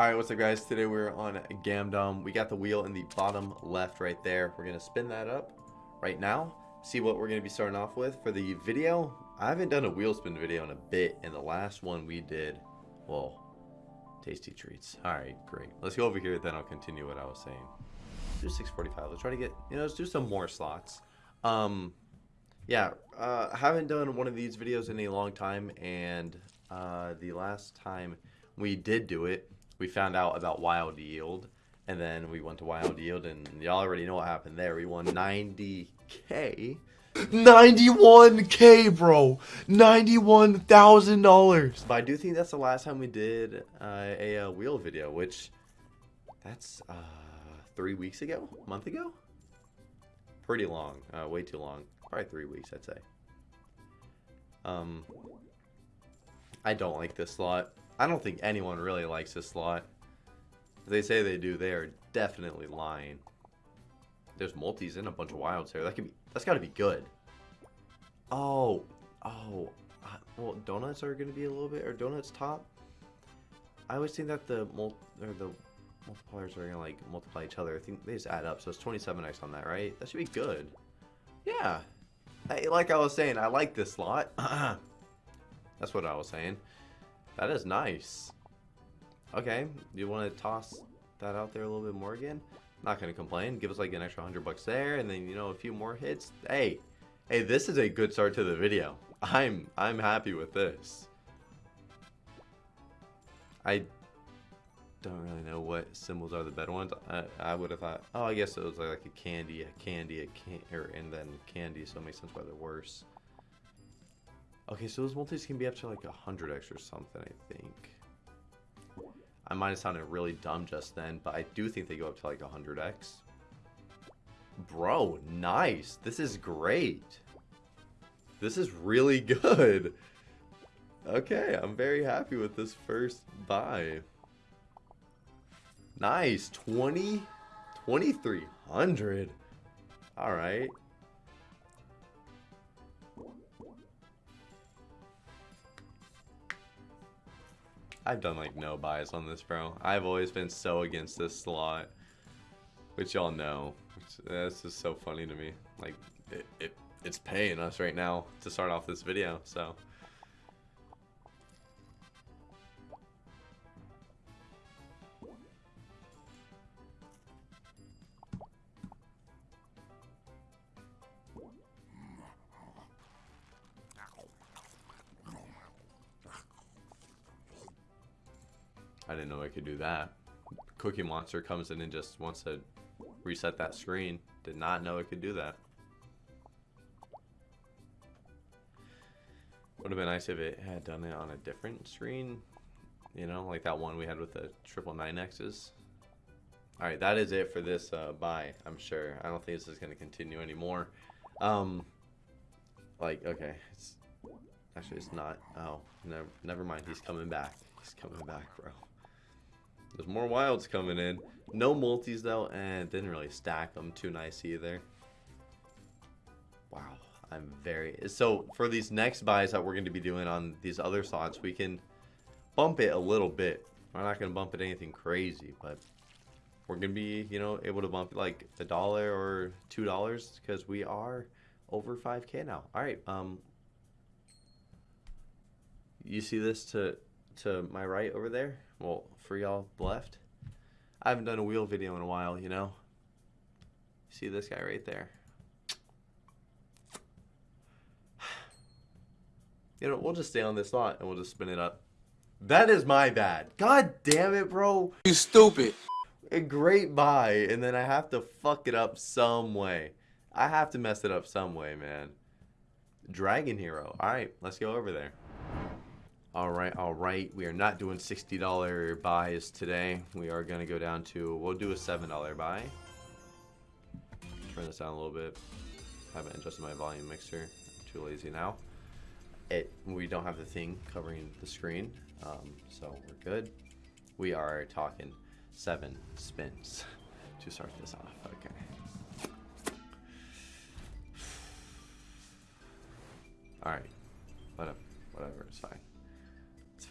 Alright, what's up guys? Today we're on Gamdom. We got the wheel in the bottom left right there. We're going to spin that up right now. See what we're going to be starting off with. For the video, I haven't done a wheel spin video in a bit. And the last one we did, well, tasty treats. Alright, great. Let's go over here, then I'll continue what I was saying. do 645. Let's try to get, you know, let's do some more slots. Um, yeah, uh, haven't done one of these videos in a long time. And uh, the last time we did do it, we found out about Wild Yield, and then we went to Wild Yield, and y'all already know what happened there. We won 90k. 91k, bro. $91,000. But I do think that's the last time we did uh, a, a wheel video, which that's uh, three weeks ago, a month ago. Pretty long, uh, way too long. Probably three weeks, I'd say. Um, I don't like this slot. I don't think anyone really likes this slot. If they say they do, they are definitely lying. There's multis and a bunch of wilds here. That could be. That's got to be good. Oh, oh. Well, donuts are going to be a little bit, or donuts top. I always think that the mul or the multipliers are going to like multiply each other. I think they just add up. So it's 27x on that, right? That should be good. Yeah. Hey, like I was saying, I like this slot. That's what I was saying. That is nice. Okay, you want to toss that out there a little bit more again? Not going to complain. Give us like an extra 100 bucks there and then, you know, a few more hits. Hey, hey, this is a good start to the video. I'm I'm happy with this. I don't really know what symbols are the better ones. I, I would have thought, oh, I guess it was like a candy, a candy, a can, or, and then candy, so it makes sense why they're worse. Okay, so those multis can be up to like 100x or something, I think. I might have sounded really dumb just then, but I do think they go up to like 100x. Bro, nice. This is great. This is really good. Okay, I'm very happy with this first buy. Nice. 20? 2300. All right. I've done like no buys on this, bro. I've always been so against this slot, which y'all know. This is so funny to me. Like, it, it it's paying us right now to start off this video, so. I didn't know I could do that. Cookie Monster comes in and just wants to reset that screen. Did not know it could do that. Would have been nice if it had done it on a different screen. You know, like that one we had with the triple nine X's. Alright, that is it for this uh, buy, I'm sure. I don't think this is going to continue anymore. Um, like, okay. It's, actually, it's not. Oh, never, never mind. He's coming back. He's coming back, bro. There's more wilds coming in. No multis though, and didn't really stack them too nice either. Wow, I'm very... So for these next buys that we're going to be doing on these other slots, we can bump it a little bit. We're not going to bump it anything crazy, but we're going to be, you know, able to bump like a dollar or two dollars because we are over 5k now. All right, um, you see this to to my right over there? Well, for y'all left. I haven't done a wheel video in a while, you know? See this guy right there? You know, we'll just stay on this slot and we'll just spin it up. That is my bad. God damn it, bro. You stupid. A great buy, and then I have to fuck it up some way. I have to mess it up some way, man. Dragon Hero. Alright, let's go over there. All right, all right. We are not doing $60 buys today. We are going to go down to, we'll do a $7 buy. Turn this down a little bit. I haven't adjusted my volume mixer. I'm too lazy now. It We don't have the thing covering the screen, um, so we're good. We are talking seven spins to start this off. Okay. All right. Whatever. Whatever. It's fine.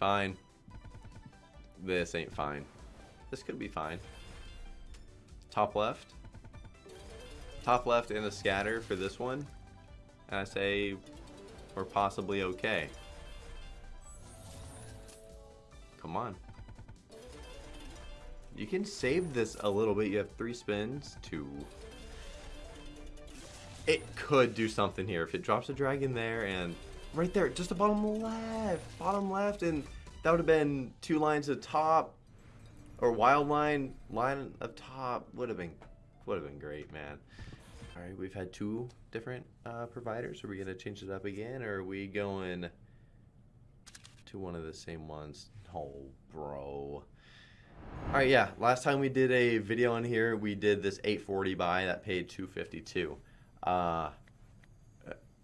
Fine. This ain't fine. this could be fine. Top left. Top left and a scatter for this one. And I say we're possibly okay. Come on. You can save this a little bit. You have three spins. Two. It could do something here. If it drops a dragon there and right there, just the bottom left. Bottom left. And that would have been two lines of top. Or wild line. Line of top. Would have been, would have been great, man. All right, we've had two different uh, providers. Are we to change it up again? Or are we going to one of the same ones? Oh, bro. All right, yeah. Last time we did a video on here, we did this 840 buy that paid 252. Uh,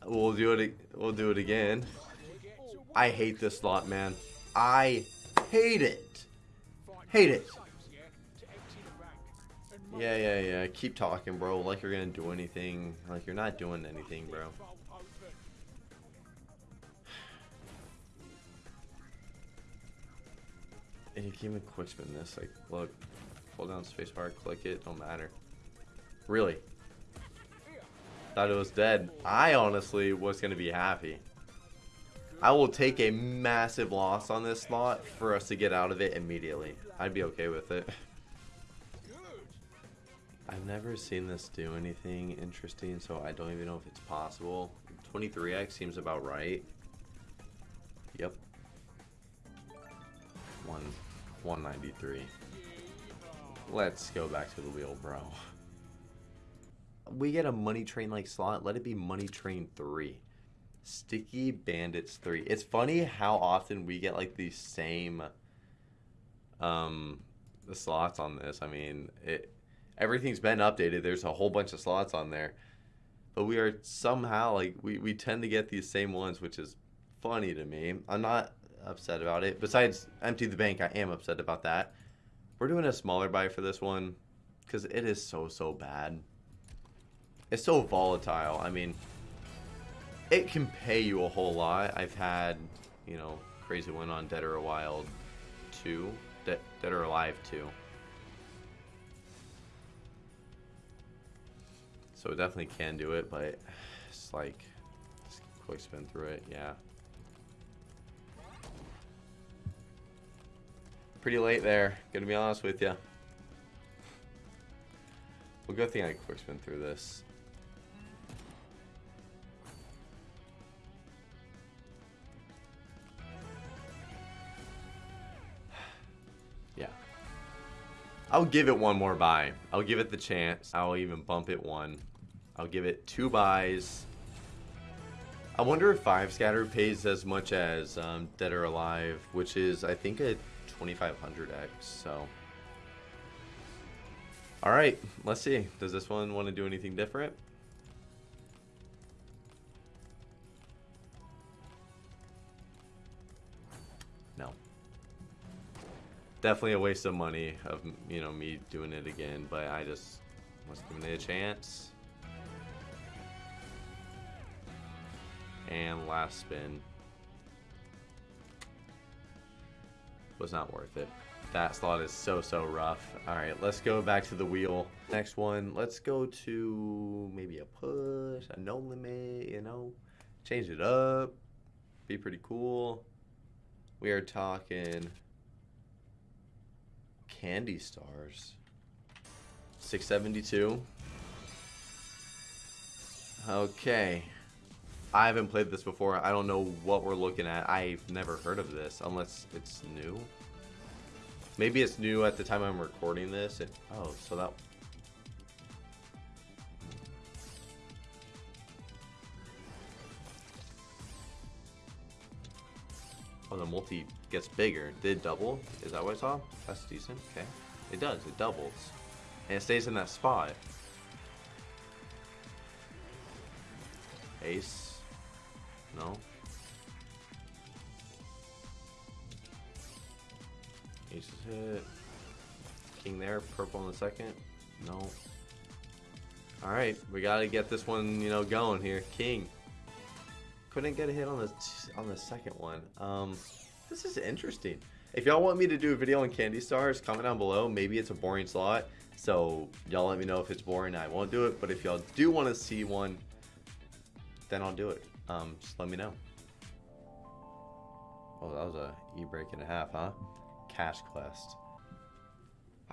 we'll do it. We'll do it again. I hate this slot, man. I hate it. Hate it. Yeah, yeah, yeah. Keep talking, bro. Like you're gonna do anything. Like you're not doing anything, bro. And you can even quick spin this. Like, look, hold down spacebar, click it, don't matter. Really? Thought it was dead. I honestly was gonna be happy. I will take a massive loss on this slot for us to get out of it immediately. I'd be okay with it. I've never seen this do anything interesting, so I don't even know if it's possible. 23x seems about right. Yep. One, 193. Let's go back to the wheel, bro. We get a money train like slot. Let it be money train 3. Sticky Bandits 3. It's funny how often we get like the same um the slots on this. I mean, it everything's been updated. There's a whole bunch of slots on there. But we are somehow like we, we tend to get these same ones, which is funny to me. I'm not upset about it. Besides empty the bank, I am upset about that. We're doing a smaller buy for this one because it is so so bad. It's so volatile. I mean, it can pay you a whole lot. I've had, you know, crazy one on Dead or Wild 2, De Dead or Alive 2. So it definitely can do it, but it's like, just quick spin through it, yeah. Pretty late there, gonna be honest with you. Well, good thing I quick spin through this. I'll give it one more buy. I'll give it the chance. I'll even bump it one. I'll give it two buys. I wonder if 5 scatter pays as much as um, Dead or Alive, which is, I think, a 2500x, so... Alright, let's see. Does this one want to do anything different? Definitely a waste of money of, you know, me doing it again, but I just was giving it a chance. And last spin. Was not worth it. That slot is so, so rough. Alright, let's go back to the wheel. Next one, let's go to maybe a push, a no limit, you know. Change it up. Be pretty cool. We are talking Candy Stars. 672. Okay. I haven't played this before. I don't know what we're looking at. I've never heard of this unless it's new. Maybe it's new at the time I'm recording this. It, oh, so that... Oh, the multi gets bigger. Did double? Is that what I saw? That's decent. Okay. It does. It doubles. And it stays in that spot. Ace. No. Ace is hit. King there. Purple in the second. No. Alright. We gotta get this one, you know, going here. King. Couldn't get a hit on the on the second one. Um, this is interesting. If y'all want me to do a video on Candy Stars, comment down below. Maybe it's a boring slot. So y'all let me know if it's boring. I won't do it. But if y'all do want to see one, then I'll do it. Um, just let me know. Oh, that was a e-break and a half, huh? Cash Quest.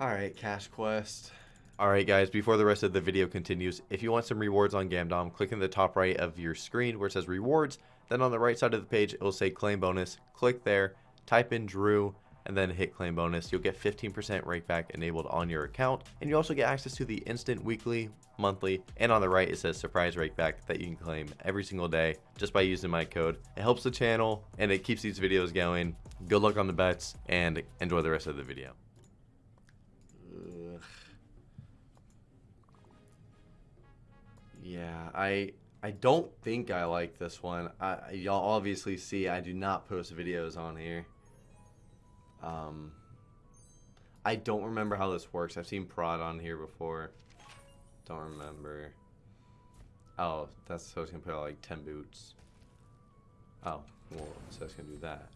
Alright, Cash Quest. Alright guys, before the rest of the video continues, if you want some rewards on Gamdom, click in the top right of your screen where it says rewards, then on the right side of the page it will say claim bonus. Click there, type in Drew, and then hit claim bonus. You'll get 15% rakeback enabled on your account, and you also get access to the instant weekly, monthly, and on the right it says surprise rakeback that you can claim every single day just by using my code. It helps the channel and it keeps these videos going. Good luck on the bets and enjoy the rest of the video. Ugh. Yeah, I I don't think I like this one. Y'all obviously see I do not post videos on here. Um, I don't remember how this works. I've seen prod on here before. Don't remember. Oh, that's so it's gonna put out like 10 boots. Oh, well, so it's gonna do that.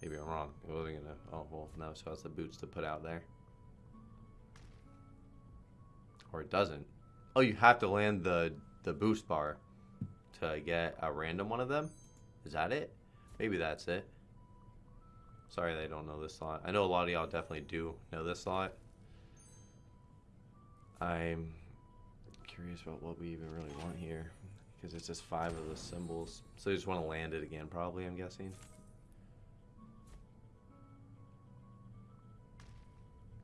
Maybe I'm wrong. It wasn't gonna. Oh, well, no, so it's the boots to put out there. Or it doesn't. Oh, you have to land the, the boost bar to get a random one of them? Is that it? Maybe that's it. Sorry they don't know this slot. I know a lot of y'all definitely do know this slot. I'm curious about what we even really want here. Because it's just five of the symbols. So you just want to land it again probably, I'm guessing.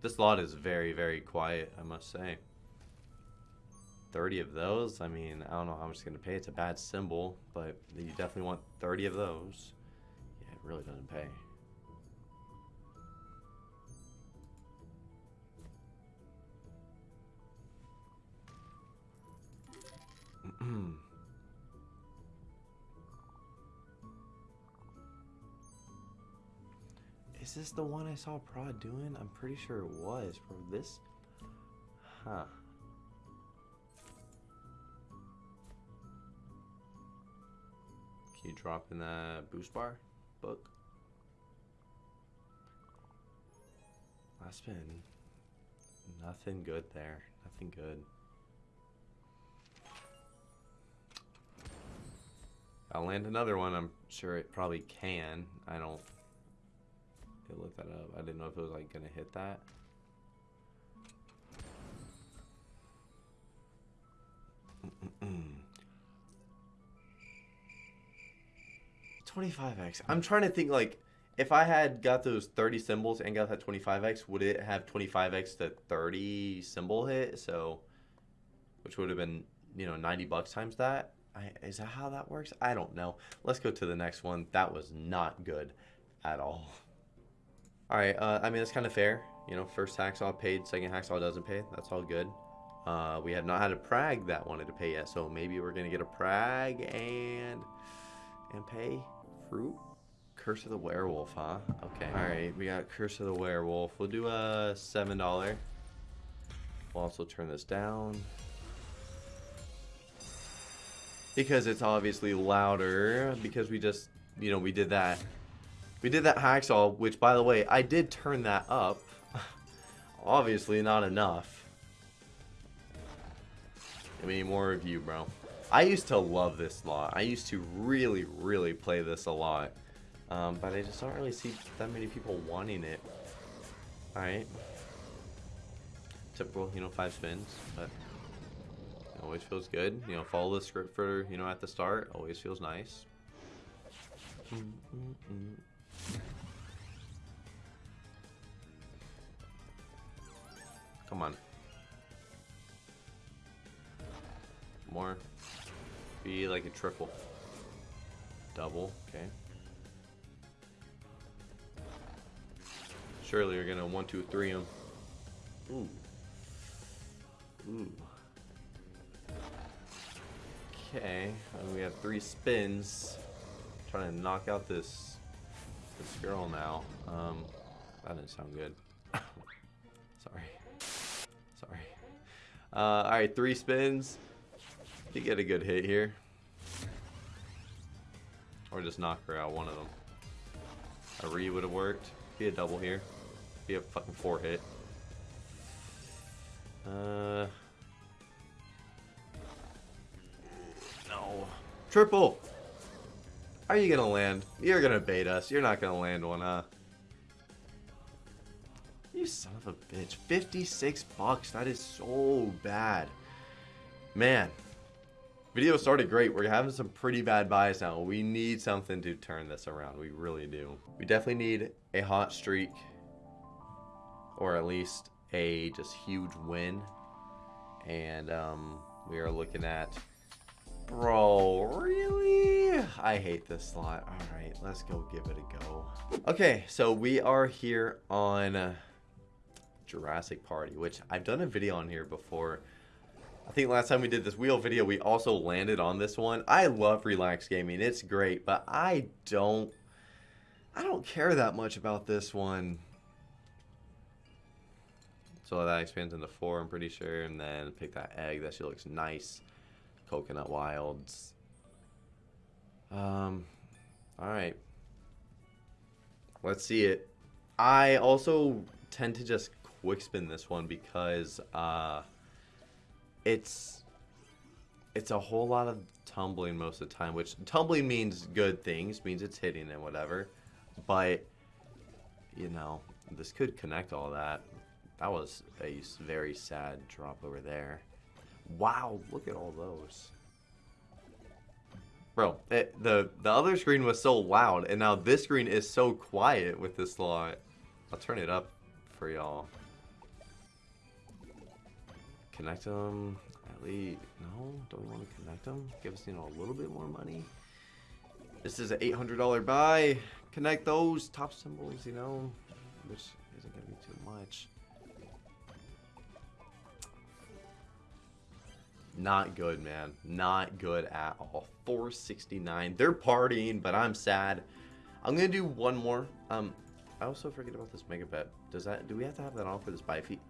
This lot is very, very quiet, I must say. 30 of those, I mean, I don't know how much it's going to pay. It's a bad symbol, but you definitely want 30 of those. Yeah, it really doesn't pay. Is this the one I saw Prod doing? I'm pretty sure it was, bro. This? Huh. Drop in that boost bar book? Last spin. Nothing good there. Nothing good. I'll land another one. I'm sure it probably can. I don't. look that up. I didn't know if it was like gonna hit that. 25x. I'm trying to think like if I had got those 30 symbols and got that 25x, would it have 25x to 30 symbol hit? So, which would have been, you know, 90 bucks times that. I, is that how that works? I don't know. Let's go to the next one. That was not good at all. All right. Uh, I mean, it's kind of fair. You know, first hacksaw paid, second hacksaw doesn't pay. That's all good. Uh, we have not had a Prag that wanted to pay yet, so maybe we're gonna get a Prag and and pay fruit. Curse of the Werewolf, huh? Okay. All right, we got Curse of the Werewolf. We'll do a seven dollar. We'll also turn this down because it's obviously louder because we just you know we did that we did that hacksaw which by the way I did turn that up obviously not enough I mean more of you bro I used to love this lot I used to really really play this a lot um, but I just don't really see that many people wanting it alright typical you know five spins but it always feels good. You know, follow the script for, you know, at the start. Always feels nice. Come on. More. Be like a triple. Double, okay. Surely you're gonna one, two, three them. Ooh. Ooh. Okay, we have three spins. trying to knock out this this girl now. Um, that didn't sound good. Sorry. Sorry. Uh, all right, three spins. You get a good hit here, or just knock her out one of them. A re would have worked. Be a double here. Be a fucking four hit. Uh. No. Triple! Are you gonna land? You're gonna bait us. You're not gonna land one, huh? You son of a bitch. 56 bucks. That is so bad. Man. Video started great. We're having some pretty bad buys now. We need something to turn this around. We really do. We definitely need a hot streak. Or at least a just huge win. And um, we are looking at... Bro, really? I hate this slot. Alright, let's go give it a go. Okay, so we are here on... Jurassic Party, which I've done a video on here before. I think last time we did this wheel video, we also landed on this one. I love Relax Gaming. It's great, but I don't... I don't care that much about this one. So that expands into four, I'm pretty sure. And then pick that egg. That she looks nice. Coconut Wilds. Um, alright. Let's see it. I also tend to just quick spin this one because uh, it's it's a whole lot of tumbling most of the time, which tumbling means good things, means it's hitting and whatever. But you know, this could connect all that. That was a very sad drop over there. Wow, look at all those. Bro, it, the the other screen was so loud, and now this screen is so quiet with this slot. I'll turn it up for y'all. Connect them. At least, no, don't we want to connect them? Give us, you know, a little bit more money. This is an $800 buy. Connect those top symbols, you know, which isn't going to be too much. Not good, man. Not good at all. 469. They're partying, but I'm sad. I'm gonna do one more. Um, I also forget about this mega bet. Does that? Do we have to have that on for this buy feat?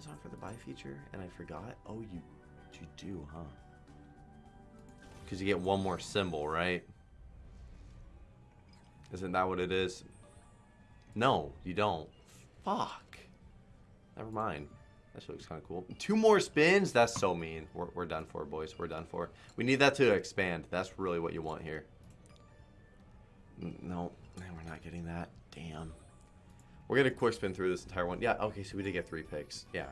This on for the buy feature? And I forgot. Oh, you, you do, huh? Because you get one more symbol, right? Isn't that what it is? No, you don't. Fuck. Never mind. That looks kind of cool. Two more spins? That's so mean. We're, we're done for, boys. We're done for. We need that to expand. That's really what you want here. No, we're not getting that. Damn. We're to quick spin through this entire one. Yeah, okay, so we did get three picks. Yeah.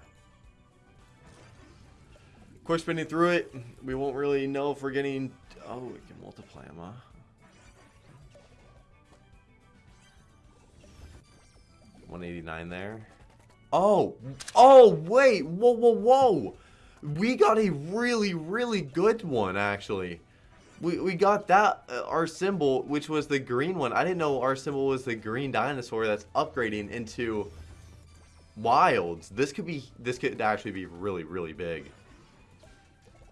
Quick spinning through it. We won't really know if we're getting... Oh, we can multiply them, huh? One eighty nine there. Oh, oh, wait, whoa, whoa, whoa. We got a really, really good one, actually. We, we got that, uh, our symbol, which was the green one. I didn't know our symbol was the green dinosaur that's upgrading into wilds. This could be, this could actually be really, really big.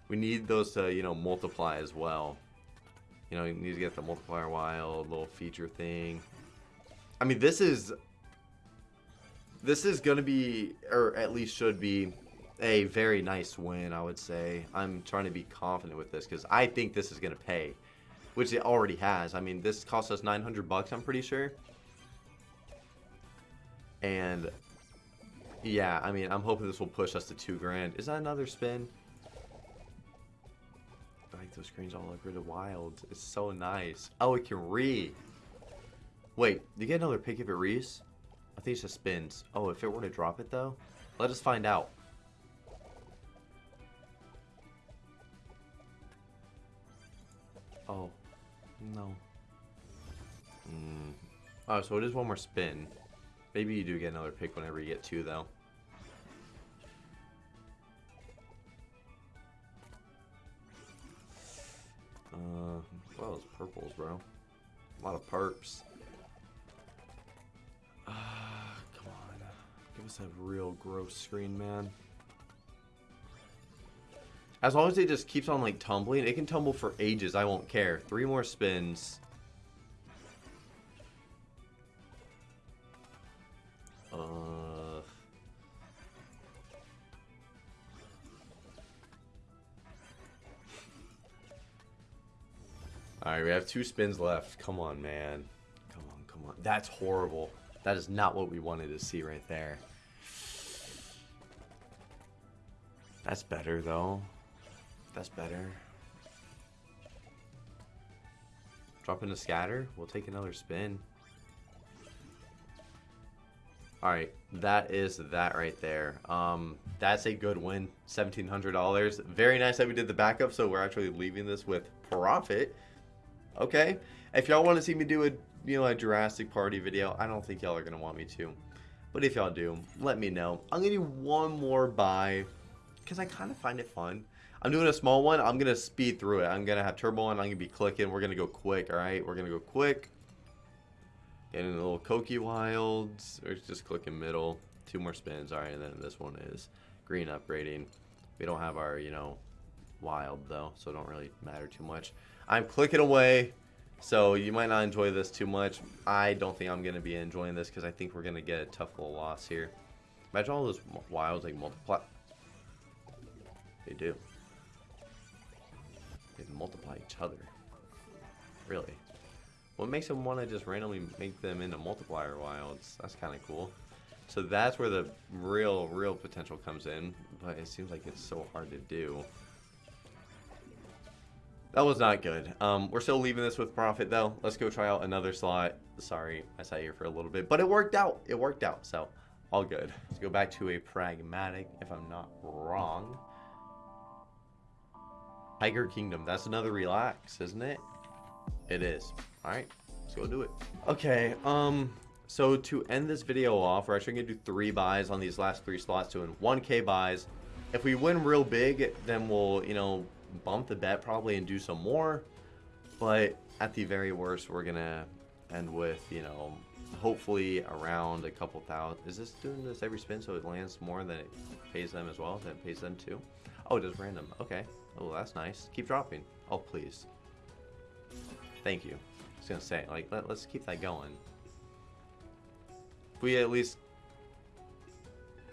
We need those to, you know, multiply as well. You know, you need to get the multiplier wild, little feature thing. I mean, this is this is going to be, or at least should be, a very nice win, I would say. I'm trying to be confident with this because I think this is going to pay, which it already has. I mean, this cost us 900 bucks, I'm pretty sure. And yeah, I mean, I'm hoping this will push us to two grand. Is that another spin? I like those screens all look really wild. It's so nice. Oh, it can re. Wait, you get another pick if it rees? I think it just spins. Oh, if it were to drop it, though? Let us find out. Oh. No. Mm. Oh, so it is one more spin. Maybe you do get another pick whenever you get two, though. Uh, well, it's purples, bro. A lot of perps. Ah, come on. Give us a real gross screen, man. As long as it just keeps on, like, tumbling, it can tumble for ages. I won't care. Three more spins. Uh... All right, we have two spins left. Come on, man. Come on, come on. That's horrible. That is not what we wanted to see right there. That's better, though. That's better. Drop in a scatter. We'll take another spin. Alright, that is that right there. Um, that's a good win. $1,700. Very nice that we did the backup, so we're actually leaving this with profit. Okay. If y'all want to see me do a, you know, a Jurassic Party video, I don't think y'all are going to want me to. But if y'all do, let me know. I'm going to do one more buy because I kind of find it fun. I'm doing a small one. I'm going to speed through it. I'm going to have turbo on. I'm going to be clicking. We're going to go quick, all right? We're going to go quick. Getting a little Koki Wilds. Or just clicking middle. Two more spins. All right, and then this one is green upgrading. We don't have our, you know, wild, though, so it don't really matter too much. I'm clicking away, so you might not enjoy this too much. I don't think I'm going to be enjoying this because I think we're going to get a tough little loss here. Imagine all those wilds, like, multiply. They do. Multiply each other. Really. What makes them want to just randomly make them into multiplier wilds? That's kind of cool. So that's where the real, real potential comes in. But it seems like it's so hard to do. That was not good. Um, we're still leaving this with profit, though. Let's go try out another slot. Sorry, I sat here for a little bit. But it worked out. It worked out. So, all good. Let's go back to a pragmatic, if I'm not wrong. Tiger Kingdom. That's another relax, isn't it? It is. All right, let's go do it. Okay, um, so to end this video off, we're actually to do three buys on these last three slots, doing 1k buys. If we win real big, then we'll, you know, bump the bet probably and do some more. But at the very worst, we're to end with, you know, hopefully around a couple thousand. Is this doing this every spin so it lands more than it pays them as well? Then it pays them too? Oh, it does random. Okay. Oh, that's nice. Keep dropping. Oh, please. Thank you. I was to say, like, let, let's keep that going. We at least...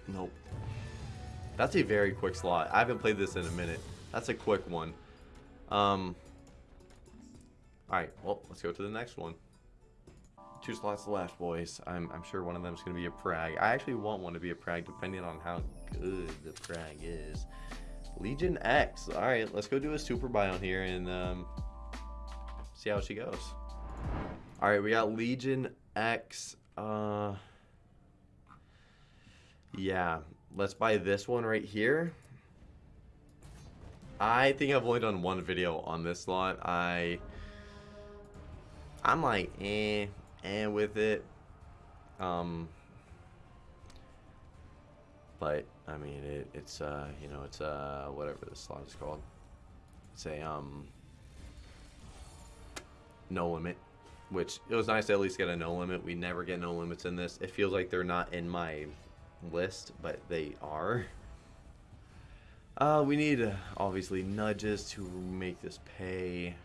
Nope. That's a very quick slot. I haven't played this in a minute. That's a quick one. Um, Alright, well, let's go to the next one. Two slots left, boys. I'm, I'm sure one of them is going to be a Prag. I actually want one to be a Prag, depending on how good the Prag is. Legion X. Alright, let's go do a super buy on here and um, see how she goes. Alright, we got Legion X. Uh, yeah, let's buy this one right here. I think I've only done one video on this slot. I, I'm like, eh, eh with it. Um, but I mean, it, it's uh, you know, it's uh, whatever this slot is called. It's a um, no limit, which it was nice to at least get a no limit. We never get no limits in this. It feels like they're not in my list, but they are. Uh, we need, uh, obviously, nudges to make this pay.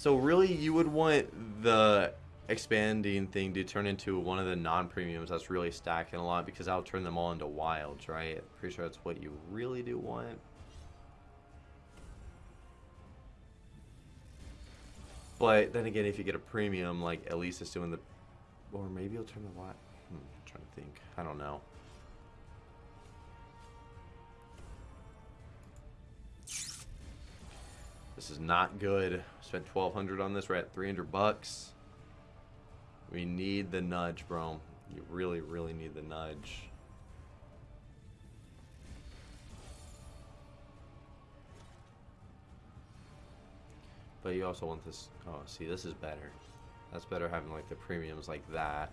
So really, you would want the expanding thing to turn into one of the non-premiums that's really stacking a lot because that'll turn them all into wilds, right? Pretty sure that's what you really do want. But then again, if you get a premium, like at least it's doing the, or maybe it'll turn the what? Hmm, I'm trying to think. I don't know. This is not good. Spent 1200 on this. We're at 300 bucks. We need the nudge, bro. You really, really need the nudge. But you also want this. Oh, see, this is better. That's better having like the premiums like that.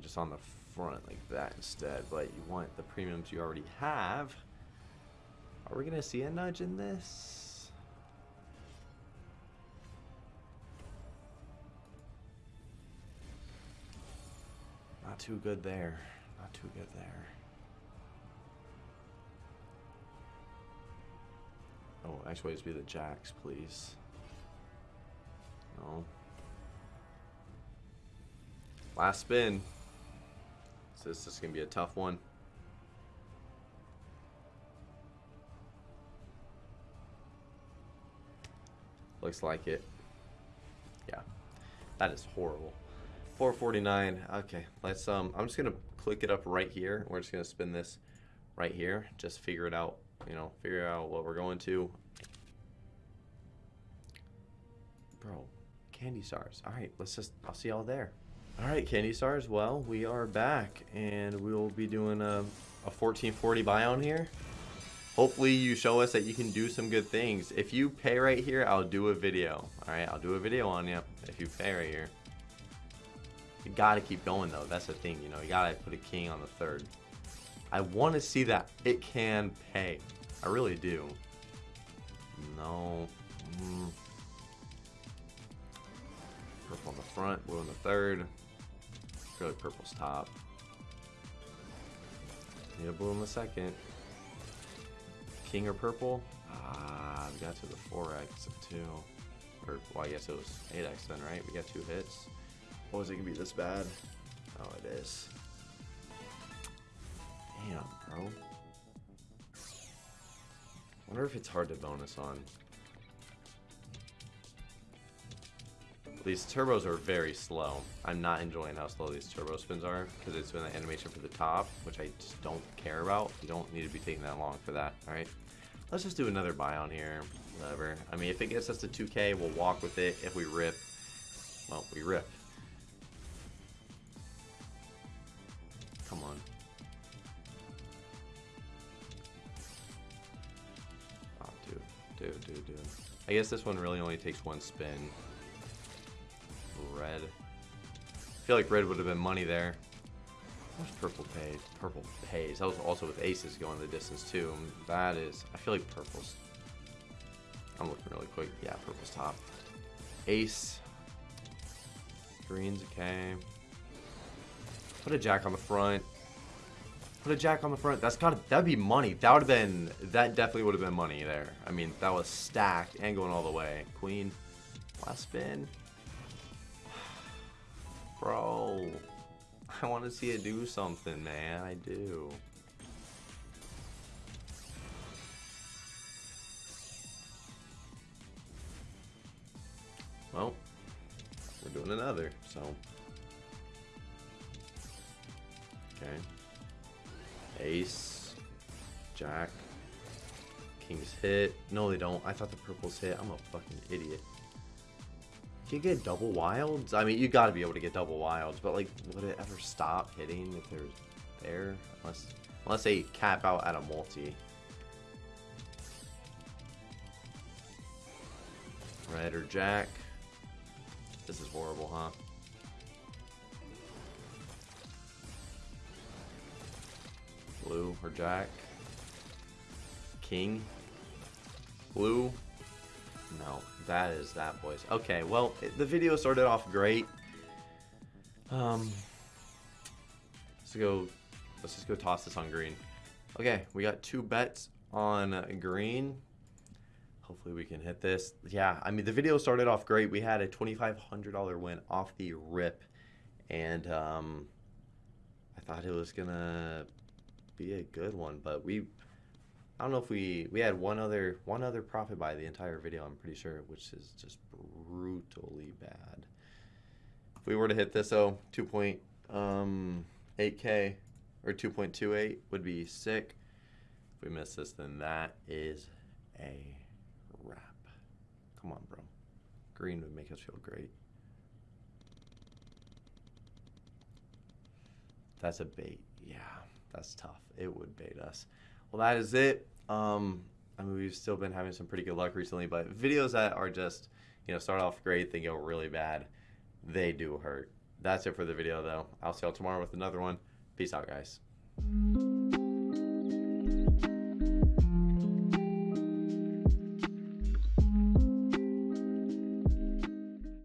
Just on the front like that instead. But you want the premiums you already have. Are we going to see a nudge in this? Not too good there. Not too good there. Oh, actually, just be the jacks, please. No. Last spin. So this is going to be a tough one. Looks like it. Yeah. That is horrible. 449. Okay, let's um I'm just to click it up right here. We're just to spin this right here. Just figure it out, you know, figure out what we're going to. Bro, candy stars. All right, let's just I'll see y'all there. All right, candy stars. Well, we are back and we will be doing a a 1440 buy on here. Hopefully you show us that you can do some good things. If you pay right here, I'll do a video. All right, I'll do a video on you if you pay right here. You gotta keep going though. That's the thing, you know. You gotta put a king on the third. I want to see that it can pay. I really do. No. Mm. Purple on the front, blue on the third. Like purple's top. Need a blue in the second. King or purple? Ah, we got to the 4x of 2. Or, well, I guess it was 8x then, right? We got two hits. Oh, is it to be this bad? Oh, it is. Damn, bro. wonder if it's hard to bonus on. These turbos are very slow. I'm not enjoying how slow these turbo spins are because it's doing the animation for the top, which I just don't care about. You don't need to be taking that long for that, alright? Let's just do another buy on here. Whatever. I mean, if it gets us to 2k, we'll walk with it. If we rip, well, we rip. I guess this one really only takes one spin red. I feel like red would have been money there. What's purple paid? Purple pays. That was also with aces going the distance too. That is, I feel like purple's. I'm looking really quick. Yeah, purple's top. Ace. Green's okay. Put a jack on the front. Put a jack on the front. That's gotta, that'd be money. That would have been that definitely would have been money there. I mean, that was stacked and going all the way. Queen. Last spin. Bro. I want to see it do something, man. I do. Well, we're doing another, so. Okay. Ace. Jack. King's hit. No, they don't. I thought the purple's hit. I'm a fucking idiot. Can you get double wilds? I mean, you got to be able to get double wilds, but like, would it ever stop hitting if there's there? Unless, unless they cap out at a multi. Red or Jack. This is horrible, huh? Blue or Jack. King. Blue. No, that is that, boys. Okay, well, it, the video started off great. Um, let's go. Let's just go toss this on green. Okay, we got two bets on green. Hopefully we can hit this. Yeah, I mean the video started off great. We had a $2,500 win off the rip, and um, I thought it was gonna be a good one, but we I don't know if we we had one other one other profit by the entire video. I'm pretty sure, which is just brutally bad. If we were to hit this, though, 2.8k um, or 2.28 would be sick. If we miss this, then that is a wrap. Come on, bro. Green would make us feel great. That's a bait. Yeah, that's tough. It would bait us. Well, that is it. Um, I mean, we've still been having some pretty good luck recently, but videos that are just, you know, start off great, they go really bad, they do hurt. That's it for the video, though. I'll see y'all tomorrow with another one. Peace out, guys.